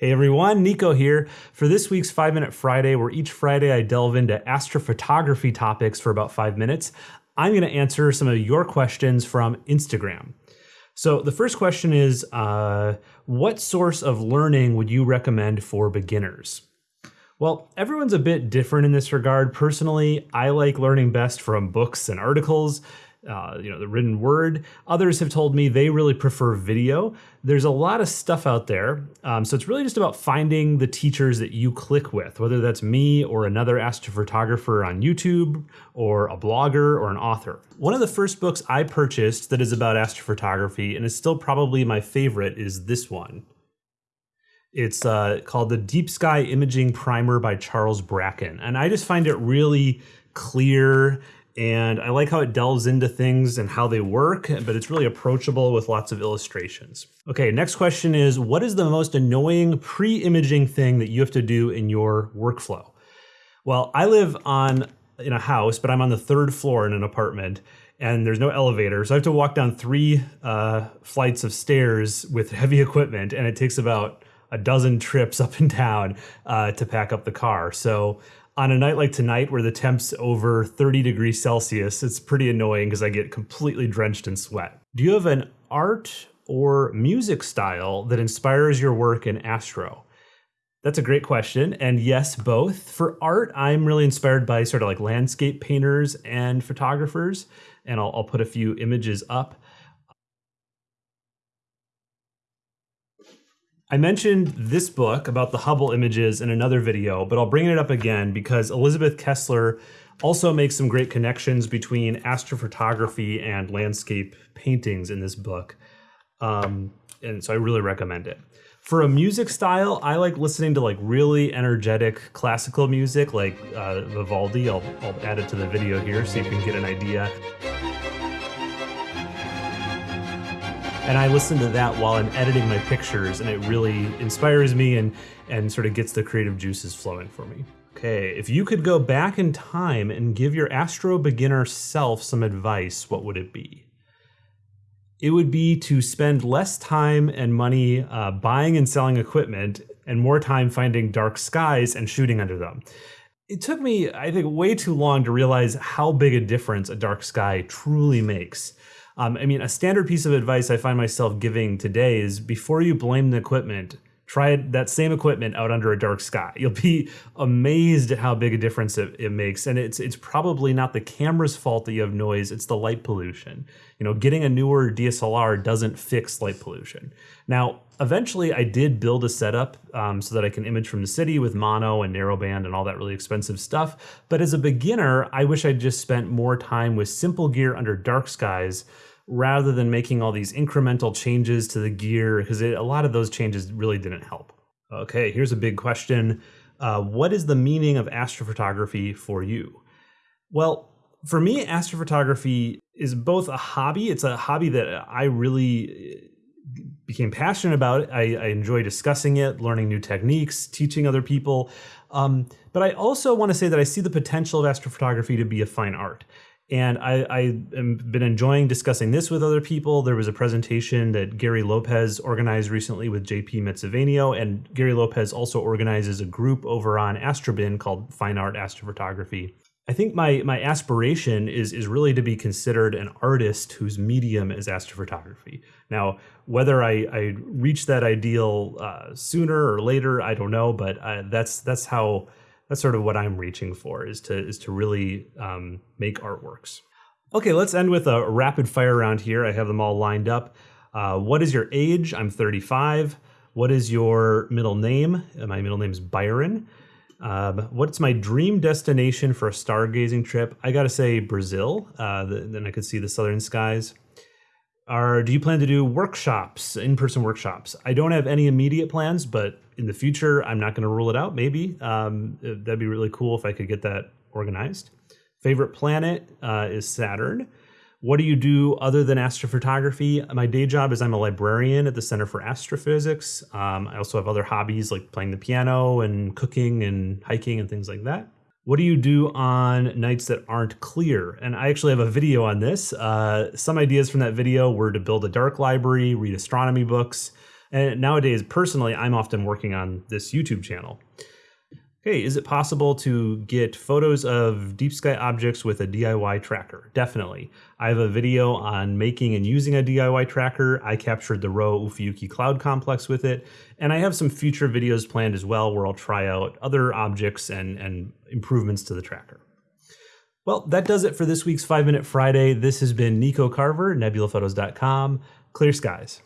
Hey everyone, Nico here. For this week's 5 Minute Friday, where each Friday I delve into astrophotography topics for about 5 minutes, I'm going to answer some of your questions from Instagram. So the first question is uh, What source of learning would you recommend for beginners? Well, everyone's a bit different in this regard. Personally, I like learning best from books and articles uh, you know, the written word. Others have told me they really prefer video. There's a lot of stuff out there. Um, so it's really just about finding the teachers that you click with, whether that's me or another astrophotographer on YouTube or a blogger or an author. One of the first books I purchased that is about astrophotography and is still probably my favorite is this one. It's uh, called The Deep Sky Imaging Primer by Charles Bracken. And I just find it really clear and I like how it delves into things and how they work, but it's really approachable with lots of illustrations. Okay, next question is, what is the most annoying pre-imaging thing that you have to do in your workflow? Well, I live on in a house, but I'm on the third floor in an apartment, and there's no elevator, so I have to walk down three uh, flights of stairs with heavy equipment, and it takes about a dozen trips up and down uh, to pack up the car. So on a night like tonight where the temp's over 30 degrees Celsius, it's pretty annoying because I get completely drenched in sweat. Do you have an art or music style that inspires your work in astro? That's a great question. And yes, both. For art, I'm really inspired by sort of like landscape painters and photographers. And I'll, I'll put a few images up. I mentioned this book about the Hubble images in another video, but I'll bring it up again because Elizabeth Kessler also makes some great connections between astrophotography and landscape paintings in this book. Um, and so I really recommend it. For a music style, I like listening to like really energetic classical music like uh, Vivaldi. I'll, I'll add it to the video here so you can get an idea. And I listen to that while I'm editing my pictures, and it really inspires me and and sort of gets the creative juices flowing for me. Okay, if you could go back in time and give your astro beginner self some advice, what would it be? It would be to spend less time and money uh, buying and selling equipment and more time finding dark skies and shooting under them. It took me, I think, way too long to realize how big a difference a dark sky truly makes. Um, I mean, a standard piece of advice I find myself giving today is before you blame the equipment, try that same equipment out under a dark sky. You'll be amazed at how big a difference it, it, makes. And it's it's probably not the camera's fault that you have noise, it's the light pollution. You know, getting a newer DSLR doesn't fix light pollution. Now, eventually I did build a setup um, so that I can image from the city with mono and narrowband and all that really expensive stuff. But as a beginner, I wish I'd just spent more time with simple gear under dark skies rather than making all these incremental changes to the gear because a lot of those changes really didn't help. Okay, here's a big question. Uh, what is the meaning of astrophotography for you? Well, for me, astrophotography is both a hobby. It's a hobby that I really uh, became passionate about. I, I enjoy discussing it, learning new techniques, teaching other people. Um, but I also want to say that I see the potential of astrophotography to be a fine art. And I, I have been enjoying discussing this with other people. There was a presentation that Gary Lopez organized recently with JP Metsavainio, and Gary Lopez also organizes a group over on Astrobin called Fine Art Astrophotography. I think my my aspiration is is really to be considered an artist whose medium is astrophotography. Now, whether I, I reach that ideal uh, sooner or later, I don't know, but uh, that's that's how that's sort of what I'm reaching for is to is to really um, make artworks. Okay, let's end with a rapid fire round here. I have them all lined up. Uh, what is your age? I'm 35. What is your middle name? Uh, my middle name is Byron. Um, what's my dream destination for a stargazing trip? I gotta say Brazil. Uh, the, then I could see the southern skies. Are do you plan to do workshops, in-person workshops? I don't have any immediate plans, but in the future, I'm not going to rule it out. Maybe um, that'd be really cool if I could get that organized. Favorite planet uh, is Saturn. What do you do other than astrophotography? My day job is I'm a librarian at the Center for Astrophysics. Um, I also have other hobbies like playing the piano and cooking and hiking and things like that. What do you do on nights that aren't clear? And I actually have a video on this. Uh, some ideas from that video were to build a dark library, read astronomy books, And nowadays, personally, I'm often working on this YouTube channel. Okay, is it possible to get photos of deep sky objects with a DIY tracker? Definitely. I have a video on making and using a DIY tracker. I captured the Rho Ophiuchi Cloud Complex with it, and I have some future videos planned as well where I'll try out other objects and, and improvements to the tracker. Well, that does it for this week's 5 Minute Friday. This has been Nico Carver, nebulaphotos.com. Clear skies.